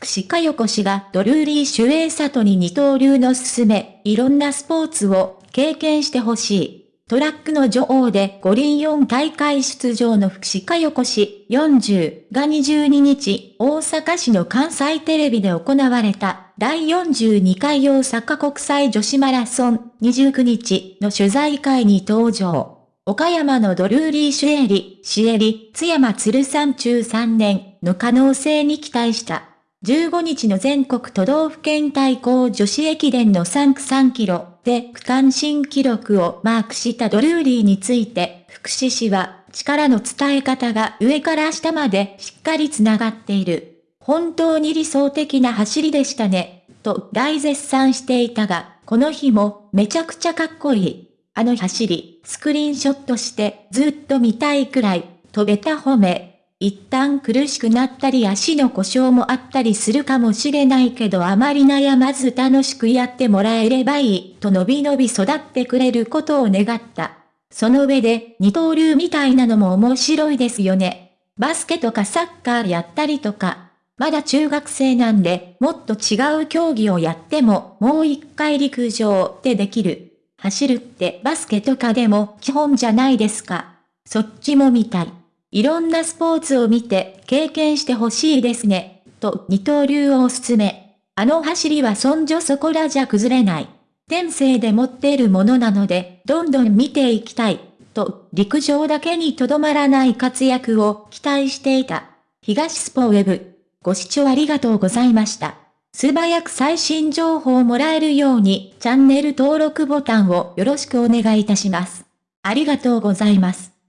福士加代子氏がドルーリー主演里に二刀流の勧め、いろんなスポーツを経験してほしい。トラックの女王で五輪4大会出場の福士加代子氏40が22日、大阪市の関西テレビで行われた第42回大阪国際女子マラソン29日の取材会に登場。岡山のドルーリーシュエリ、シエリ、津山鶴山中3年の可能性に期待した。15日の全国都道府県対抗女子駅伝の3区3キロで区間新記録をマークしたドルーリーについて、福士氏は力の伝え方が上から下までしっかり繋がっている。本当に理想的な走りでしたね、と大絶賛していたが、この日もめちゃくちゃかっこいい。あの走り、スクリーンショットしてずっと見たいくらい、飛べた褒め。一旦苦しくなったり足の故障もあったりするかもしれないけどあまり悩まず楽しくやってもらえればいいと伸び伸び育ってくれることを願った。その上で二刀流みたいなのも面白いですよね。バスケとかサッカーやったりとか。まだ中学生なんでもっと違う競技をやってももう一回陸上ってできる。走るってバスケとかでも基本じゃないですか。そっちも見たい。いろんなスポーツを見て経験してほしいですね、と二刀流をおすすめ。あの走りはそんじょそこらじゃ崩れない。天性で持っているものなので、どんどん見ていきたい、と陸上だけにとどまらない活躍を期待していた。東スポウェブ。ご視聴ありがとうございました。素早く最新情報をもらえるようにチャンネル登録ボタンをよろしくお願いいたします。ありがとうございます。